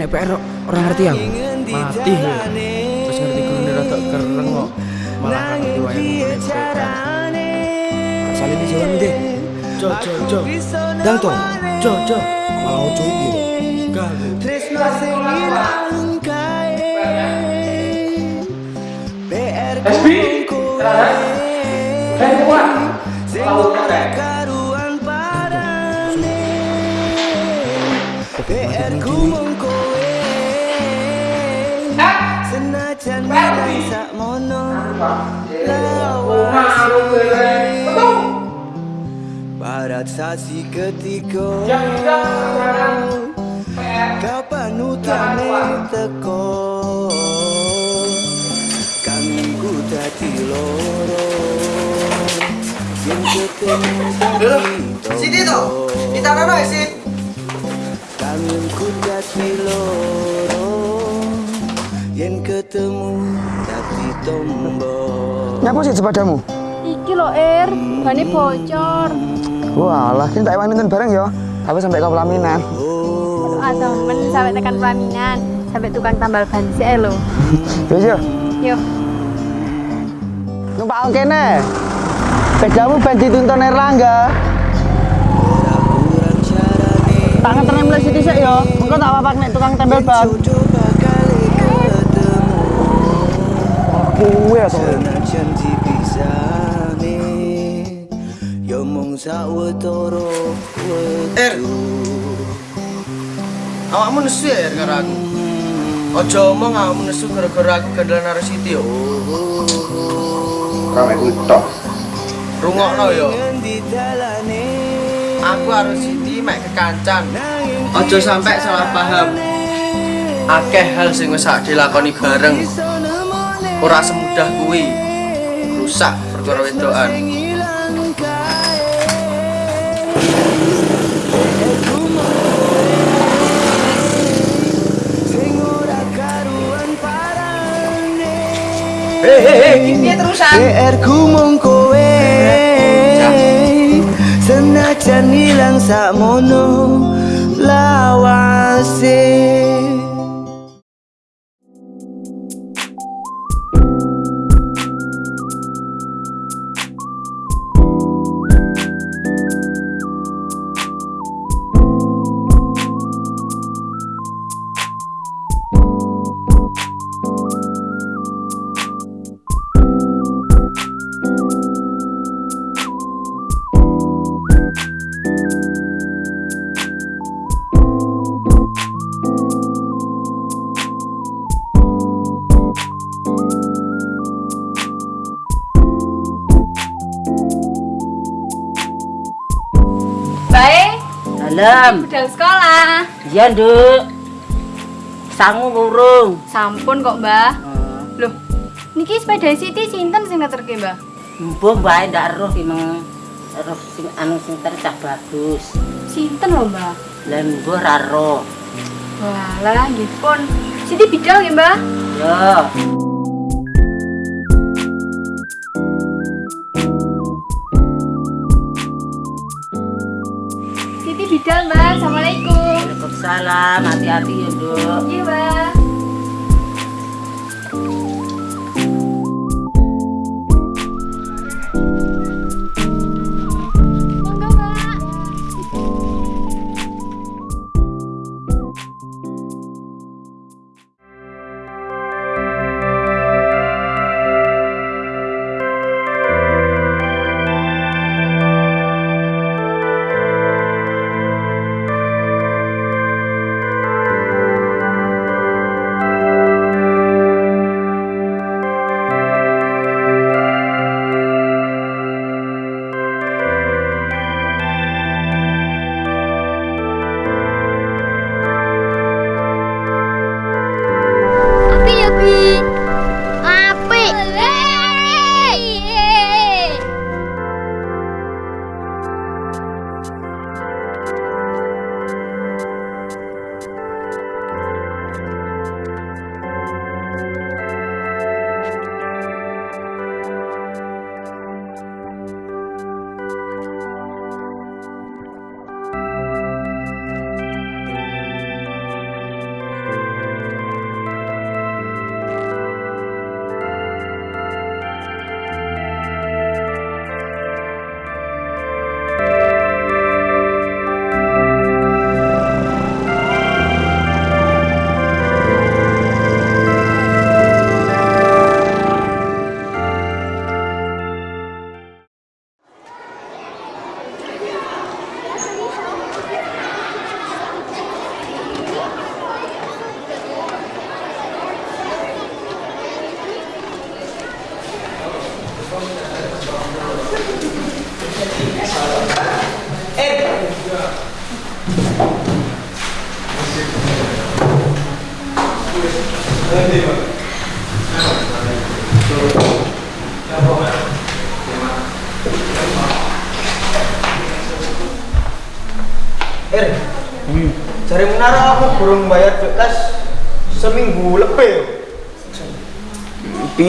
nek PR orang ngerti aku. Mati ya. Terus ngerti gurune rada kereng kok. Malah kan ngerti wayang ngene PR. Salin di jalan deh. Jo jo jo. Dang toh. Jo jo. Iki lho. Gak. Tresno sing ilang kae PR ku kowe sing ora Barat sasi ketika Kapan utane teko? Kami ku dadi loro. Yang ketemu dadi Sini toh, di tangan no. Kami ku dadi loro Yang ketemu dadi tombol Nyapa sih sepadamu? Iki lo Er, bane bocor. Walah, kita tak nonton bareng ya. Tapi sampai ke pelaminan. Ah temen sampai tekan pelaminan, sampai tukang tambal ban sih lo. Wis yo. Yo, Numpak kene. Bedamu ben dituntun Erlangga. Tangan tenem mulai sithik sik yo. Engko tak apa nek tukang tempel ban. Kuwe to. Senajan dipisahne Yo mung sawetara Er. Awakmu nesu ya Er, karo aku. Ojo omong awakmu nesu gara-gara aku gandalan karo Siti yo. Rame kuwi tok. Rungokno yo. Aku harus Siti mek kekancan. Ojo sampai salah paham. Akeh hal sing wis sak dilakoni bareng. Ora semudah kuwi. Rusak perkara wedokan. Piye terusan? PR ku mung kowe Senajan ilang sakmono lawase Dalam. budal sekolah. Iya, Nduk. Sangu burung. Sampun kok, Mbah. Loh, niki sepeda Siti sinten sing ngeterke, Mbah? Mbah bae ndak roh ki roh sing anu sing tercah bagus. Sinten lho, Mbah? Lah mbah ra roh. Walah, nggih pun. Siti bidal nggih, Mbah? Yo. Bidal, Mbah. Assalamualaikum. Waalaikumsalam. Hati-hati ya, Nduk. Iya, Mbah.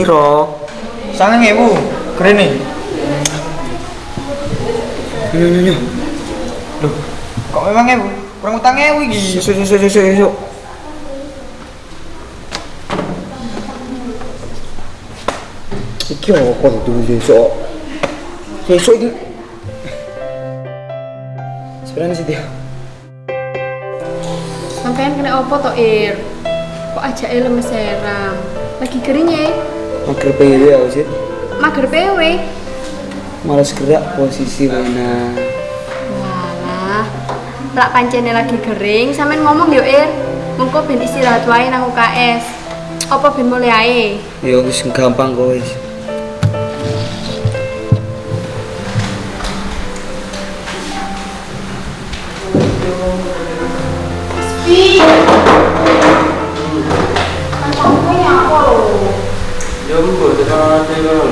Piro? Sangat ngewu, keren nih. Nyo nyo nyo. Loh, kok memang ngewu? Kurang utang ngewu iki. Yusuk yusuk yusuk yusuk. Iki apa tuh yusuk? Yusuk iki. Sebenarnya sih dia. Sampean kena opo to, Ir? Kok aja lemes seram? Lagi kering ya? Mager PW aku sih. Mager PW. Males gerak posisi mana. Walah. Lak pancene lagi kering, sampean ngomong yo, Ir. Mengko ben istirahat wae nang UKS. Apa ben mulai ae? Ya wis gampang kok wis. Ya mbok tekan ngono.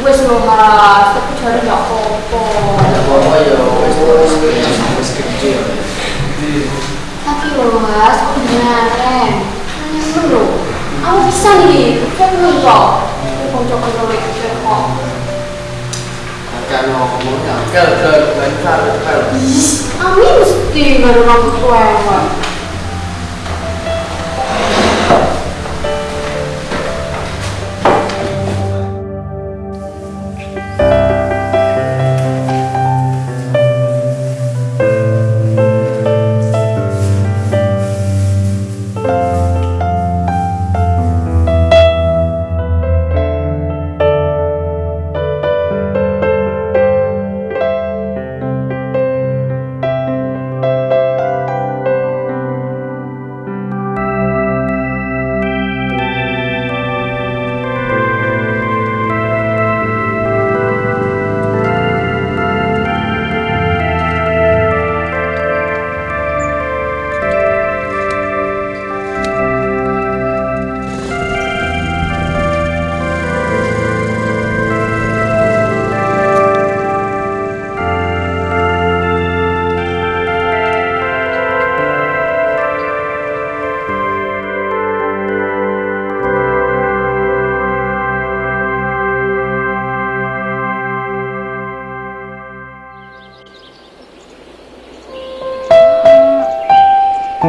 Wes lho, Mas. Tapi jare gak apa-apa. Apa ya wis wis wis gede. Tapi lho, Mas, kok beneran? Nanya lho. Aku bisa nih, kan lho kok. Kocok-kocok iki kok. Akan ngomong kel kel bentar Kek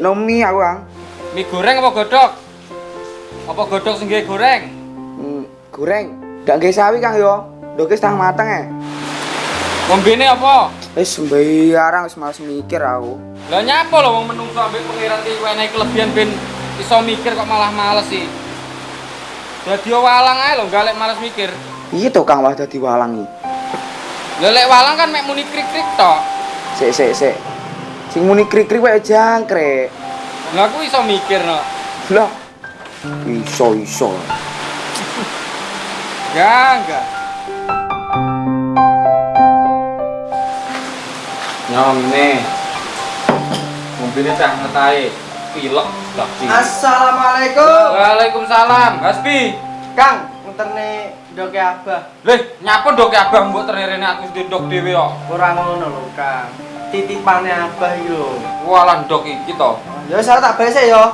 nomi aku, Kang. Mie goreng apa godok? Sing goreng? Hmm, goreng. Ndak nggih sawi, Kang yo. Ndoke setengah mateng e. Ngombene apa? Wis sembarang wis males mikir aku. Lah nyapa lho wong menungso ambek pangeran iki wenehi kelebihan ben iso mikir kok malah males sih. Dadi walang ae lho galek males mikir. Iya to Kang wah dadi walang iki. Lah lek walang kan mek muni krik-krik tok. Sik sik sik. Sing muni krik-krik wae jangkrik. Lah aku iso mikir no. Lah. Iso iso. Ya enggak. Nyomne. Mobilnya cah ngetahe. Pilek sih. Assalamualaikum. Waalaikumsalam. Hasbi. Kang, munterne ndoke Abah. Leh, nyapa ndok ya Abang mbok tererene aku ndok dhewe kok. Ora ngono lho, Kang. Titipane Abah iki lho. Walah ndok iki to. Ya saya tak bales ya.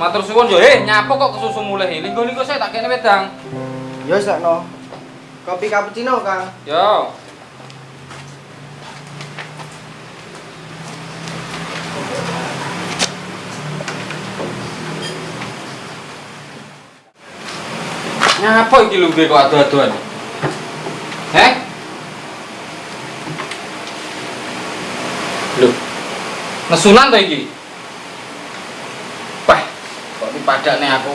Matur suwun yo, eh nyapa kok kesusu mulih. Linggo-linggo saya tak kene wedang. Ya sakno. Kopi cappuccino, Kang. Yo. Nyapa iki lho kok adu-aduan? Heh? Lho. Nesunan to iki? Kok dipadakne aku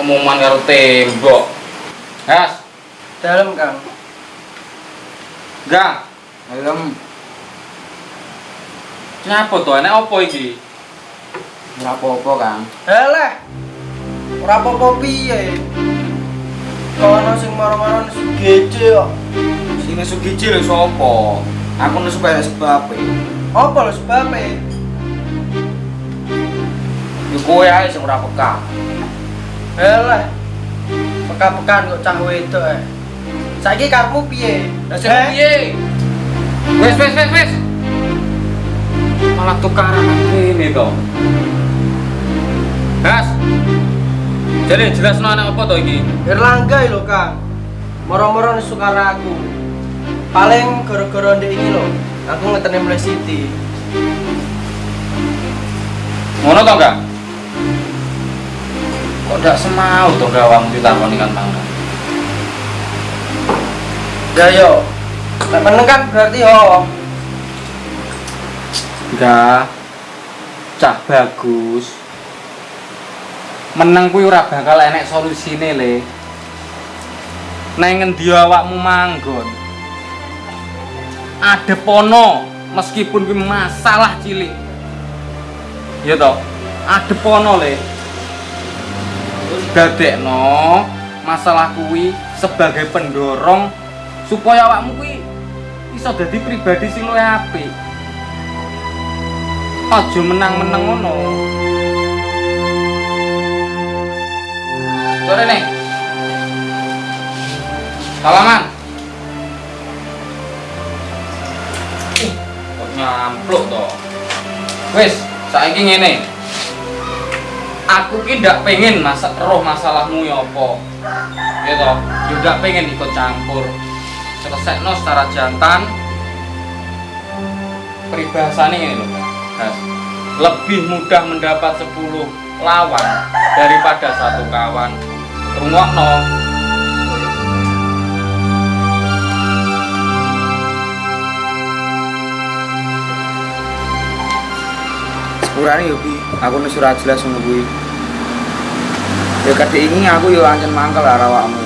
omongan karo tembok. Has. Dalam Kang. Gang, Helm. nyapa to? Enek apa iki? Ora apa-apa, Kang. Heleh. Ora apa-apa piye. Kono sing maro-maro nesu gece kok. Sing nesu giji lho sapa? Aku nesu kaya sebab e. Apa lho sebabe? Yo kowe ae sing ora peka. Heleh. Peka-pekan kok cah wedok eh. Saiki karepmu piye? Lah sing piye? Wes wes wes wes. Malah tukaran ini to. Gas. Jadi jelas anak apa to iki? Erlangga lho Kang. Moro-moro nesu karo aku. Paling gara-gara ndek ini lho. Aku ngeteni mulai Siti. Ngono to enggak? Kok ndak semau to gawang ditakoni kan mangga. Ya yo. Nek kan berarti yo. Enggak. Cah bagus. Meneng kuwi ora bakal enek solusine, Le. Nang ngendi awakmu manggon? Adepono meskipun kuwi masalah cilik. Ya toh, adepono, Le. Dadekno masalah kuwi sebagai pendorong supaya awakmu kuwi iso dadi pribadi sing luwih apik. Aja menang-menang ngono. Sore nih. Salaman. Ih, kok nyampluk to. Wis, saiki ngene. Aku ki ndak pengen masak roh masalahmu ya apa. Ya toh, ndak pengen ikut campur. Selesaikno secara jantan. Peribahasane ngene lho, Mas. Lebih mudah mendapat 10 lawan daripada satu kawan. Rungokno. Yo ki, aku wis ora jelas ngono kuwi. Ya kadhe ini aku yo ancen mangkel karo awakmu.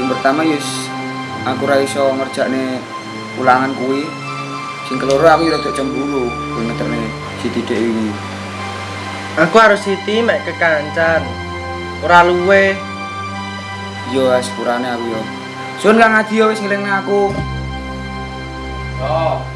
Sing pertama yo aku ora iso ngerjakne ulangan kuwi. Sing keloro aku yo rada cemburu kowe ngeterne si Tidik ini. Aku harus Siti mek kekancan. Ora luwe. Yo sepurane aku yo. Sun Kang Adi yo wis ngelingne aku. Oh.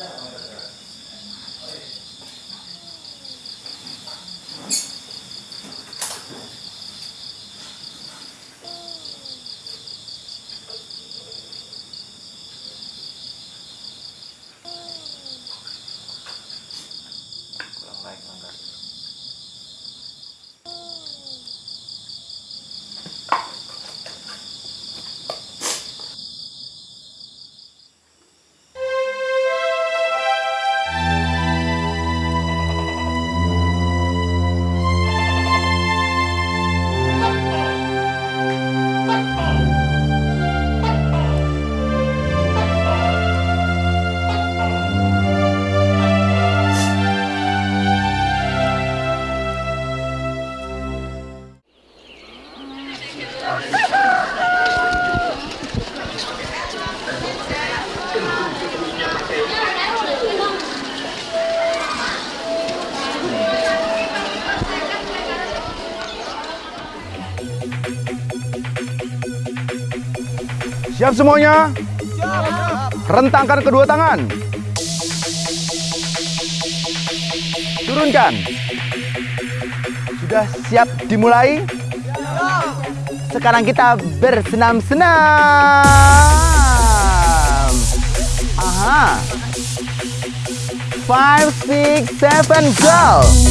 Yeah. Siap semuanya? Rentangkan kedua tangan. Turunkan. Sudah siap dimulai? Sekarang kita bersenam-senam. Aha. Five, six, seven, go.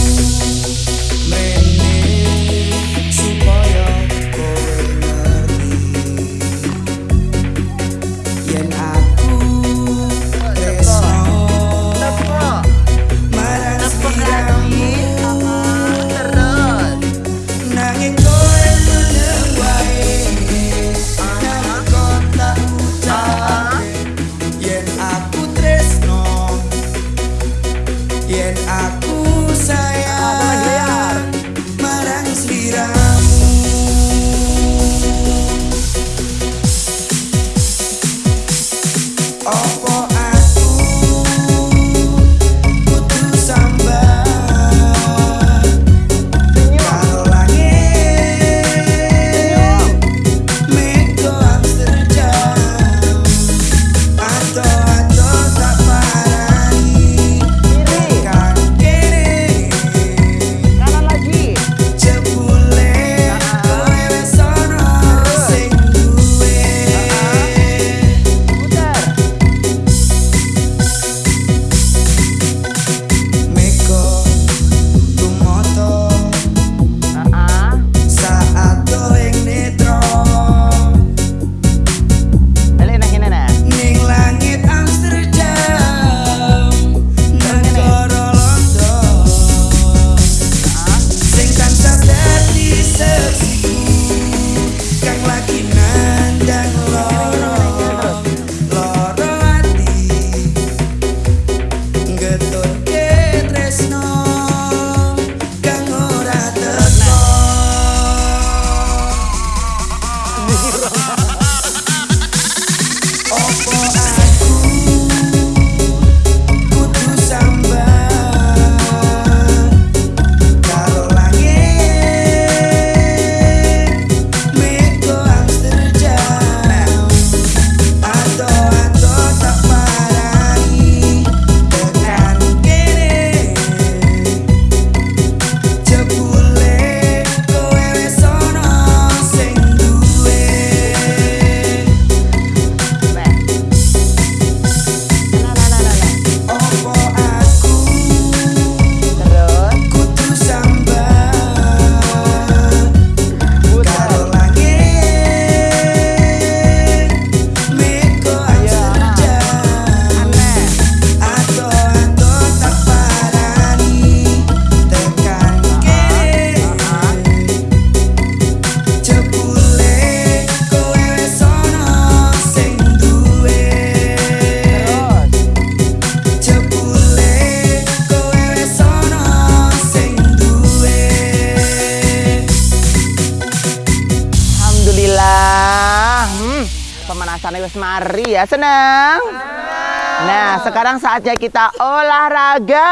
Sekarang saatnya kita olahraga.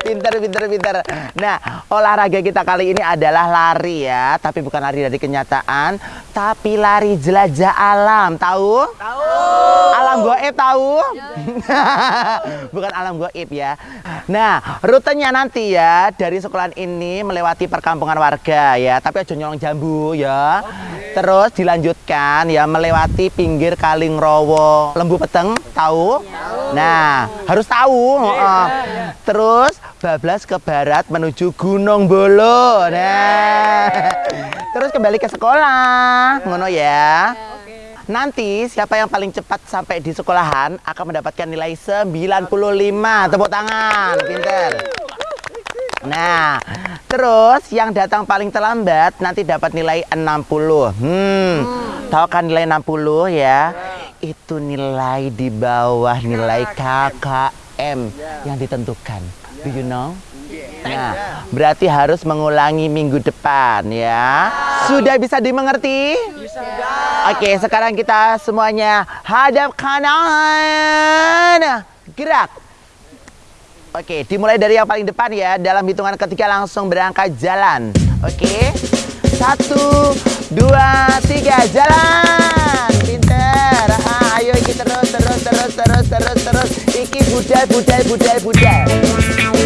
Pinter, pinter, pinter. Nah, olahraga kita kali ini adalah lari ya, tapi bukan lari dari kenyataan, tapi lari jelajah alam. Tahu? Tahu. Alam goib tahu? bukan alam goib ya. Nah, rutenya nanti ya dari sekolahan ini melewati perkampungan warga ya, tapi aja nyolong jambu ya. Terus dilanjutkan ya melewati pinggir Kalingrowo, Lembu Peteng, tahu? Nah, harus tahu. heeh. Terus bablas ke barat menuju Gunung Bolo. Nah. Terus kembali ke sekolah. Ngono ya. Nanti siapa yang paling cepat sampai di sekolahan akan mendapatkan nilai 95. Tepuk tangan, pinter. Nah, terus yang datang paling terlambat nanti dapat nilai 60. Hmm, tahu kan nilai 60 ya? Itu nilai di bawah nilai KKM yang ditentukan. Do you know? Nah, berarti harus mengulangi minggu depan ya. Sudah bisa dimengerti? Oke, sekarang kita semuanya hadap kanan. Gerak. Oke, dimulai dari yang paling depan ya. Dalam hitungan ketiga langsung berangkat jalan. Oke. Satu, dua, tiga, jalan. Pinter. Ah, ayo iki terus, terus, terus, terus, terus, terus. Iki budal, budal, budal, budal.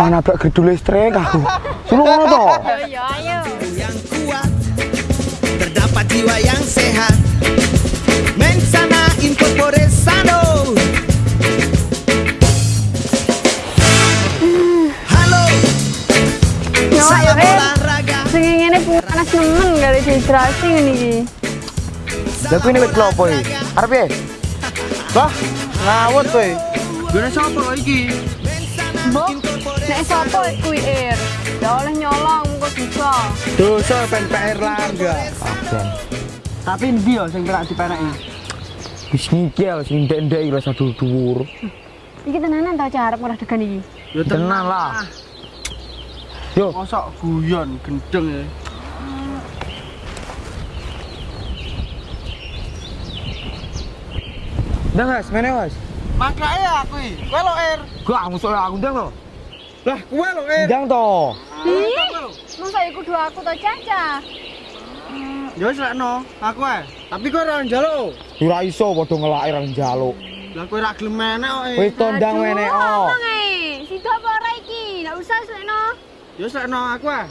Mana bak gedul listrik aku. Suruh ngono to. Ya ayo. yang kuat terdapat jiwa yang sehat mensana incorpore sano halo Nyawa saya ya, Ren. olahraga Sing ngene panas nemen gak ada dehidrasi ngene iki. Lah kuwi wit klopo iki? Arep piye? Lah, ngawut kowe. Gune sapa lho iki? Mbok, nek sapa kuwi Ir? Ya oleh nyolong muga bisa. Dosa ben PR. Tapi ndi yo sing perak dipeneki? Wis ngikil sing ndek-ndek iki rasa dhuwur. Iki tenanan tau cara murah degan iki. Ya Tenan lah. Yo, Mosok guyon gendeng ya. Ndang Mas, mene Mas. Makake aku iki. Kowe lo Er. Gak musuh aku ndang lo. Lah, kowe lo Er. Ndang to. Masa iku dua aku to Caca. Ya wis lekno, aku ae. Tapi kowe ora njaluk. Ora iso padha ngelaki ra njaluk. Lah kowe ra gelem menek kok. eh. Wis to ndang mene oh. Ngomong ae. Sida apa ora iki? Enggak usah sekno. Ya wis lekno aku ae.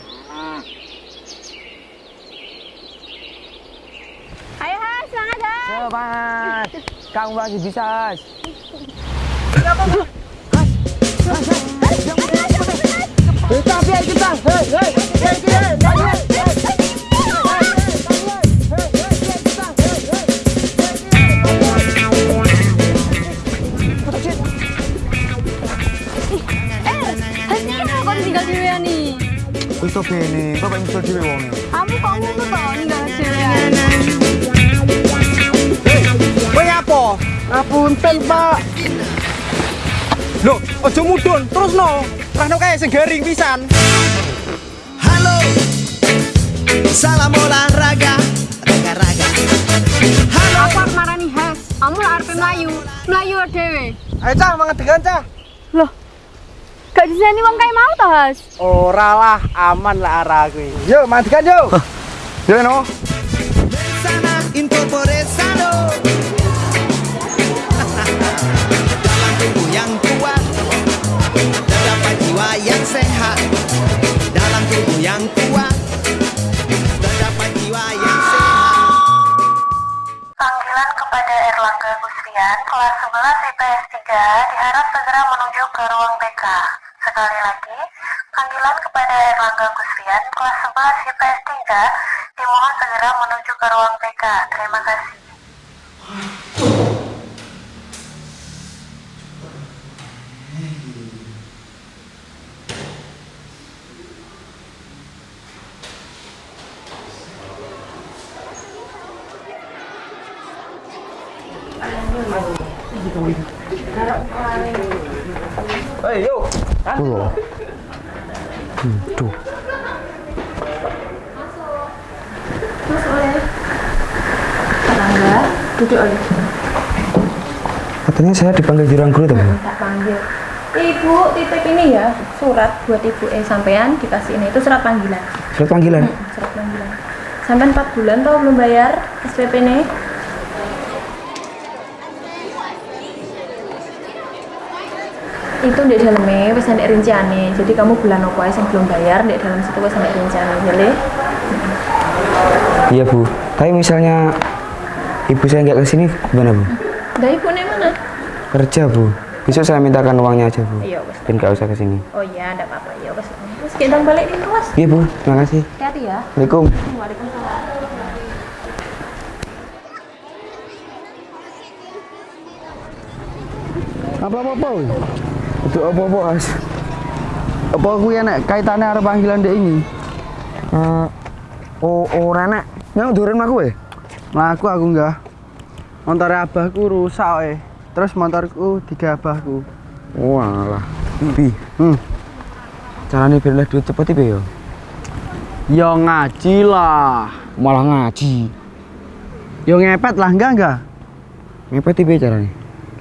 Ayo Has, semangat Has. Sobat. Kamu masih bisa. Has. Kita biar kita. Hei, hei. Eh, Pak. Loh, aja mudun, terusno. Rahno kae sing garing pisan. Halo Salam olahraga Raga-raga Halo arep marani Has. Kamu lah arep mlayu. Mlayu dhewe. Ayo cah, mangedegan cah. Loh. Gak diseni wong kae mau to, Has? Ora lah, aman lah arah aku. Yuk, mangedegan yuk. Yo no. Sana kepada Erlangga Gusrian, kelas 11 IPS 3, diharap segera menuju ke ruang BK. Sekali lagi, panggilan kepada Erlangga Gusrian, kelas 11 IPS 3, dimohon segera menuju ke ruang BK. Terima kasih. Hei, yuk. Tuh. Duduk. Katanya saya dipanggil jurang guru tuh. Tak panggil. Ibu titip ini ya surat buat ibu eh sampean dikasih ini itu surat panggilan. Surat panggilan. Surat panggilan. Sampean 4 bulan tau belum bayar SPP nih? itu di dalamnya wis ada rinciannya jadi kamu bulan apa yang belum bayar di dalam situ wis ada rinciannya boleh Iya bu. Tapi misalnya ibu saya nggak ke sini gimana bu? dari ibu nih mana Kerja bu. Besok saya mintakan uangnya aja bu. iya wes Dan nggak usah ke sini. oh iya ada apa-apa ya wes wes kita balik nih kelas Iya bu. Terima kasih. hati-hati ya Assalamualaikum. Waalaikumsalam Apa-apa? Itu apa-apa, As? Apa aku ya nek kaitannya arep panggilan dek ini? Eh, oh, ora nak. Nyok durun aku ya? Mlaku aku enggak. Motor abahku rusak eh. Terus motorku tiga abahku. Walah. Bi, Hmm. caranya lah duit cepet ibe yo. Ya ngaji lah. Malah ngaji. Ya ngepet lah enggak enggak. Ngepet ibe caranya?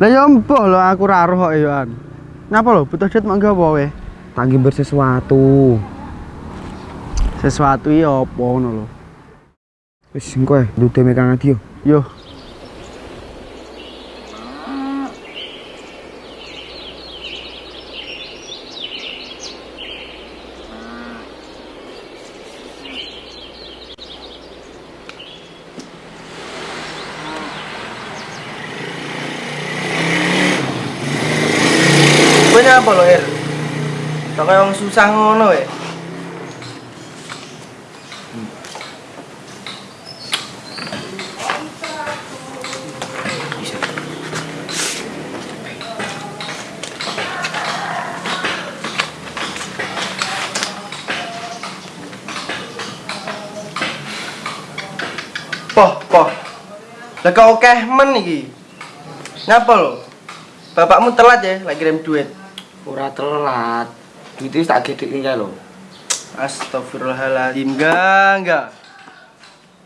Lah ya mbah lho aku ra roh kok ya. An. Ngapa lho butuh duit mak gawe we? Tanggi bersesuatu. Sesuatu ya apa ngono lho. Wis engko ae dudu megang adi yo. Yo. Kowe nyapa lo, Er? Kok kaya wong susah Lah kok akeh men iki. Ngapa lo? Bapakmu telat ya lagi kirim duit. Ora telat. Duit wis tak gedhe kae lho. Astagfirullahaladzim, enggak, enggak.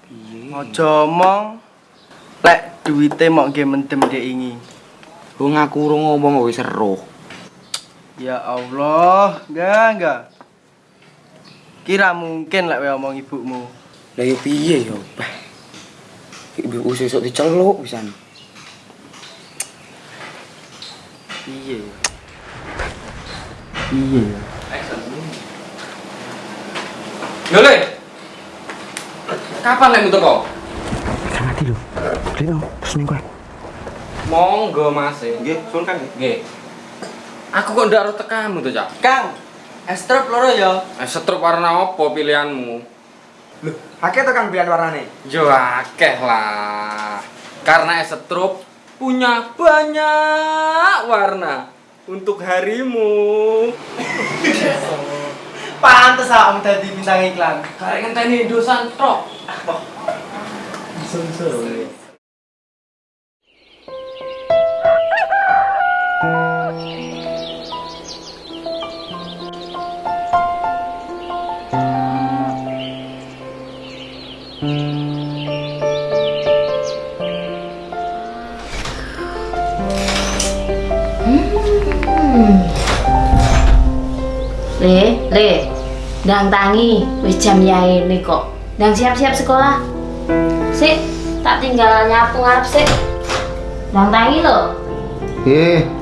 Piye? Ojo omong. Lek duwite mok nggih mendem dek ingi. Wong aku urung ngomong wis seru. Ya Allah, enggak enggak. Kira mungkin lek kowe omong ibumu. Lah yo piye yo, Bah. Ibu usus sok diceluk pisan. Piye? Iya. Yo le. Kapan lek teko? Kan mati lho. Lino, pesen kowe. Monggo Mas. Nggih, sun Kang. Nggih. Aku kok ndak harus tekamu tuh, Cak. Kang, es truk loro ya. Eh, setrup warna apa pilihanmu? Loh, akeh to Kang pilihan warnane? Yo akeh lah. Karena es setrup punya banyak warna untuk harimu. Pantes ah om dadi bintang iklan. Karek ngenteni dosan tok. Le, le. Ndang tangi, wis jam yae kok. Ndang siap-siap sekolah. Sik, tak tinggal nyapu ngarep sik. Ndang tangi lho. Nggih.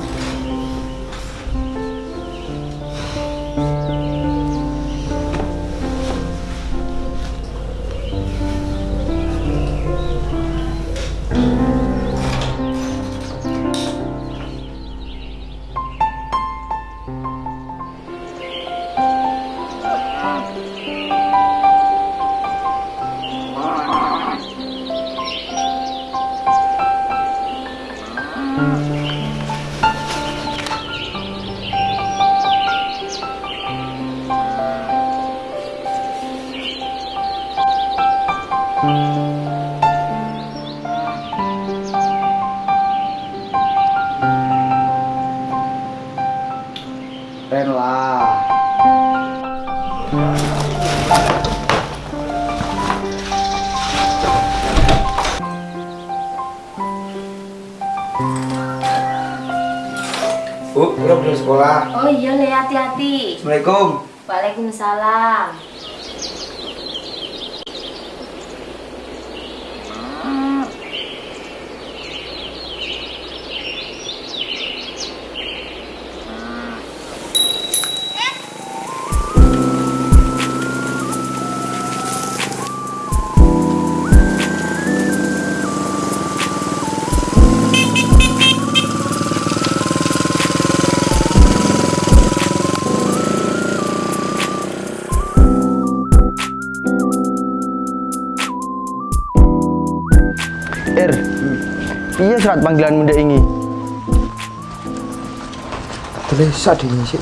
Assalamualaikum. Waalaikumsalam. Surat panggilan muda ini? Tulis di sini sih.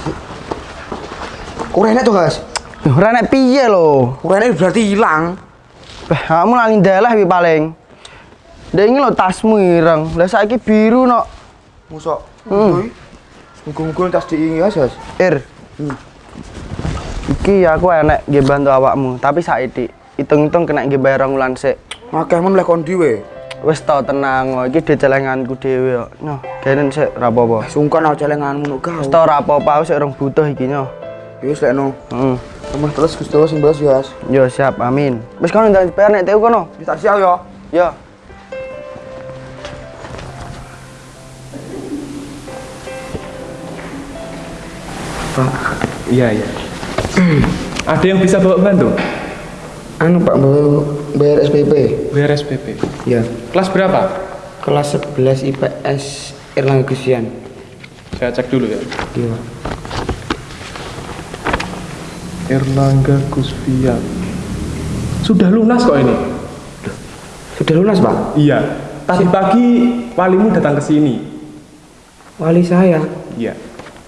Kurene tuh, Guys. Nek piye lho? Kurene berarti hilang. Beh, kamu lali dalah wi paling. Ndek ini lho tasmu ireng. Lah saiki biru no. Musok. Hmm. Muga-muga tas diingi Guys. Guys. Ir. Iki aku enek nggih bantu awakmu, tapi saiki hitung-hitung kena nggih bayar rong wulan sik. Akeh men lek. Wis tau tenang, kok. iki dicelenganku dhewe kok. Nyoh, kenen sik ra apa-apa. Sungkan aku celenganmu nuk kau. Wis tau ra apa-apa, sik rong butuh iki nyoh. Ya wis lek no. Heeh. Rumah terus Gusti Allah sing balas ya, Guys. Yo siap, amin. Wis kono ndang bayar nek TU kono. Wis tak siap ya. Yo. Iya, iya. Ada yang bisa bawa bantu? Anu Pak mau bayar SPP. Bayar SPP. Ya. Kelas berapa? Kelas 11 IPS Erlangga Gusian. Saya cek dulu ya. Iya. Erlangga Gusfian. Sudah lunas kok ini? Sudah lunas, Pak? Iya. Tadi pagi walimu datang ke sini. Wali saya. Iya.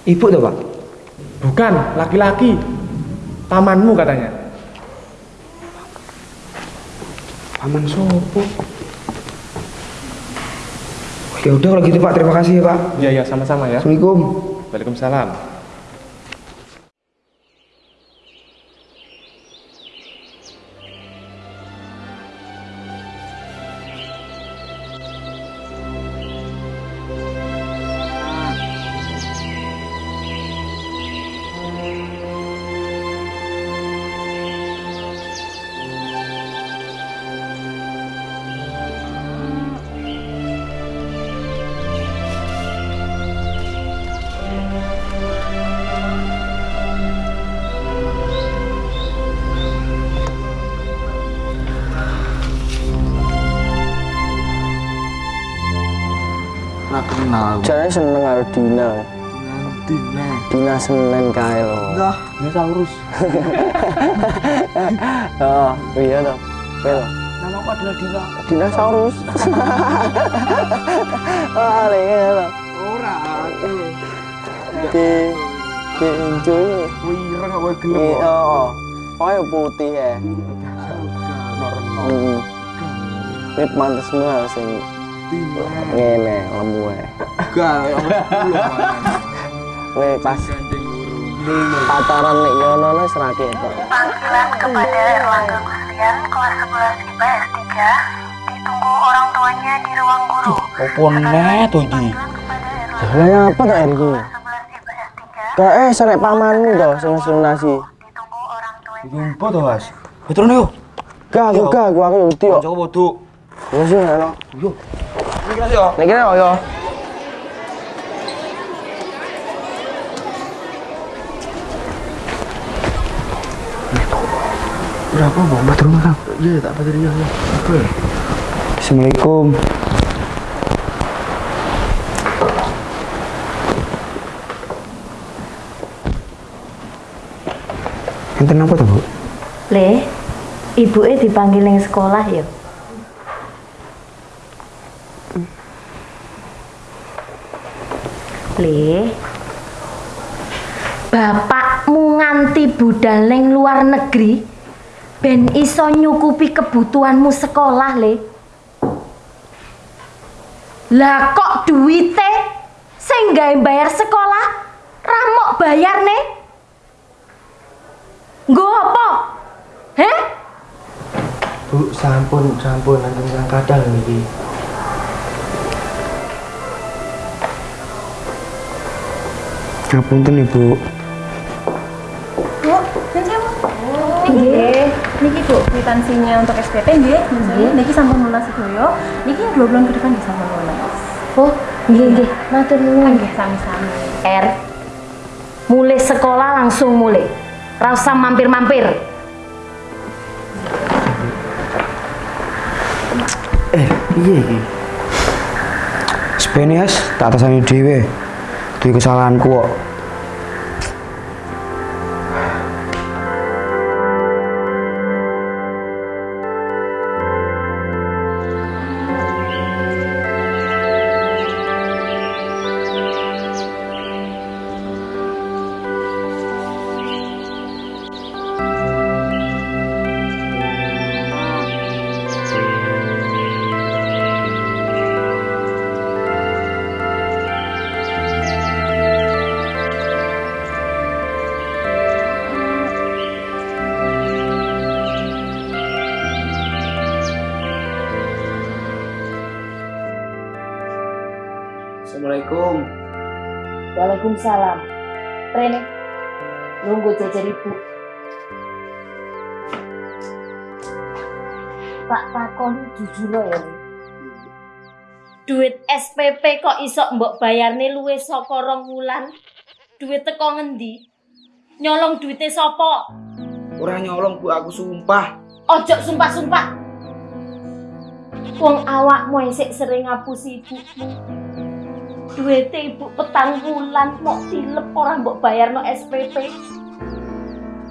Ibu tuh, Pak? Bukan, laki-laki. Pamanmu katanya. Paman sopo? Oh, ya udah kalau gitu Pak, terima kasih ya Pak. Iya, iya, sama-sama ya. Assalamualaikum. Waalaikumsalam. Senen kae lho. Enggak, dinosaurus. Oh, iya toh. Pel. Namaku adalah Dina. Dinosaurus. Lenge lho. Ora, aku. Ki ki enjoy. Wireng kok gelem. Iya, oh. Kaya putih ya. Heeh. Ini pantes mah sing ngene lemu ya. Enggak, Weh pas pataran nek ngono wis ra ketok. Panggilan kepada Erlangga Gustian kelas 11 IPS 3 ditunggu orang tuanya di ruang guru. Opo neh to iki? Lah apa to iki? Kae eh sarek pamanmu to sing nasi. Jumpa to, Mas. Betul nih, yuk. Gak, aku gak, aku aku kok. Bodo. Ya sih, ono. Yo. Iki kan yo. Nek kira yo. Berapa mau matur nuwun, Iya, tak ya. Apa? Assalamualaikum. Enten apa tuh, Bu? Le, ibuke dipanggil ning sekolah ya. Le, bapakmu nganti budal ning luar negeri ben iso nyukupi kebutuhanmu sekolah, Le. Lah kok duwite sing gawe bayar sekolah ramok bayar nih? Nggo apa? Heh? Bu, sampun, sampun nanti yang kadang iki. Ngapunten Ibu. Bu, ini saya Nggih, niki Bu, kwitansinya untuk SPP nggih. Nggih, niki sampun lunas sedoyo. Niki dua bulan ke depan bisa sampun lunas. Oh, nggih nggih, matur nuwun. Nggih, sami-sami. R. Mulai sekolah langsung mulai. Rasa mampir-mampir. Eh, iya iki. Spenias tak atasane dhewe. Duwe kesalahanku kok. Assalamualaikum. Waalaikumsalam. Rene, nunggu jajar ibu. Pak takon jujur ya. Duit SPP kok iso mbok bayarne luwe saka rong wulan? Duit teko ngendi? Nyolong duite sapa? Ora nyolong Bu, aku sumpah. Ojo sumpah-sumpah. Wong awakmu isik sering ngapusi ibumu. Duite ibu petang bulan mau tilep ora mbok bayarno SPP.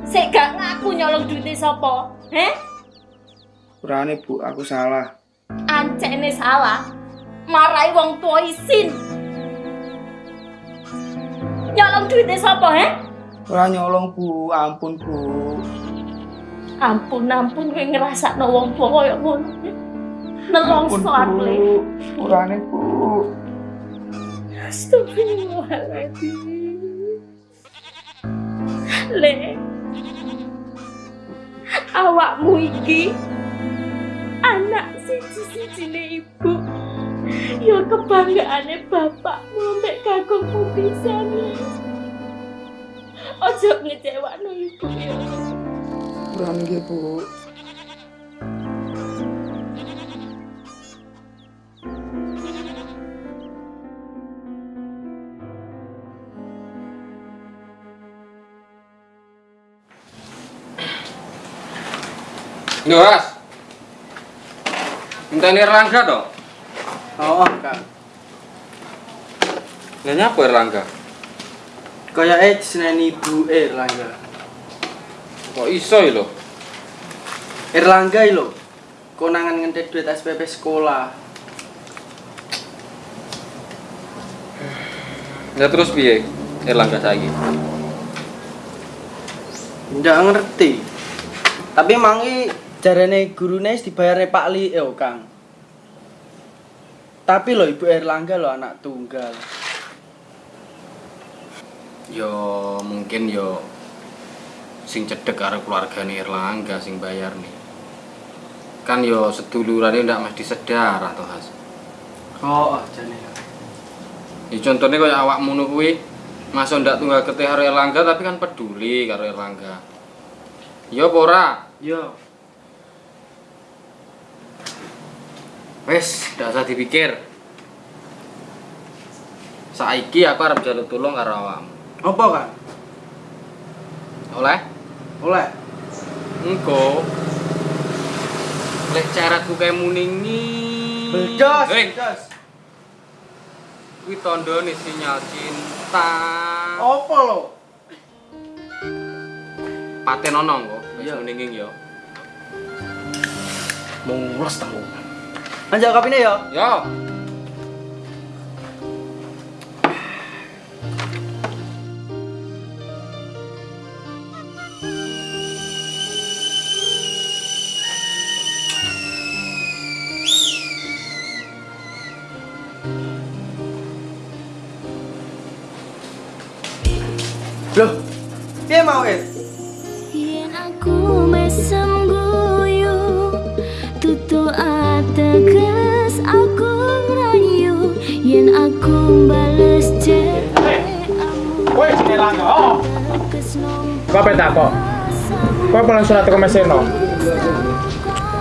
Sik gak ngaku nyolong duite sapa? Heh? Urane Bu, aku salah. Ancene salah. Marai wong tua isin. Nyolong duite sapa, heh? Ora nyolong Bu, ampun Bu. Ampun ampun kowe ngrasakno wong tua koyo ngono. Nelongso aku le. Urane Bu. Astagfirullahaladzim. Le. Awakmu iki anak siji-sijine ibu. Ya kebanggaane bapakmu mek kagungmu pisan. Ojo ngecewakno ibu ya. Urane nggih Bu. Yo, Ras. Minta Erlangga toh? Oh, Kang. Lah nyapa Erlangga? Kayake diseneni ibu Erlangga. Kok iso lho? Erlangga lho. Konangan ngentet duit SPP sekolah. Ya terus piye? Erlangga saiki. Ndak ngerti. Tapi mangi jarane gurune wis dibayarne Pak Li yo, Kang. Tapi lho Ibu Erlangga lho anak tunggal. Yo mungkin yo sing cedek karo keluargane Erlangga sing bayar nih. Kan yo sedulurane ndak mesti sedarah toh Has. Oh, jane. Ya contohnya kayak awakmu kuwi masa ndak tunggal ketih karo Erlangga tapi kan peduli karo Erlangga. Yo apa ora? Yo. Wes, ndak usah dipikir. Saiki aku arep jaluk tulung karo awakmu. Apa, Kang? Oleh? Oleh. Engko. Lek caratku kayak muningi. Bedos, bedos. kuwi tandane sinyal cinta. Apa lho? Paten ono kok. Wis muninging yo. Mules tahu. Anjak kapine ya. Yo. Loh. Piye mau, Wis? Yen aku mesem guyu Tutu ateges Langga. Oh. Kok apa tak kok? Kok pulang surat ke meseno?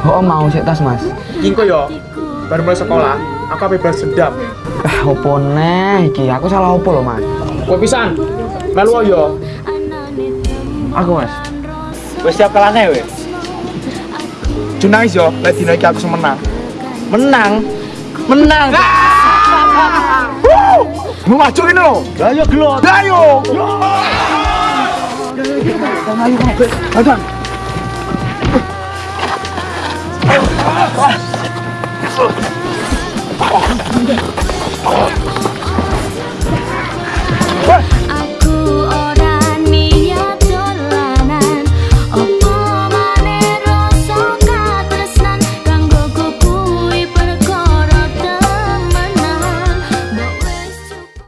Oh mau sik tas mas. Ingko yo. Baru mulai sekolah, aku apa balas dendam. Ah opo neh iki? Aku salah opo lho mas? Kowe pisan. Melu yo. Aku mas. Wis siap kalane wis. Junais yo, lek dino iki aku semenang. Menang. Menang. Mau maju ini lo. Lah yo gelot. Lah yo. Ayo kabeh. Adan. Ah.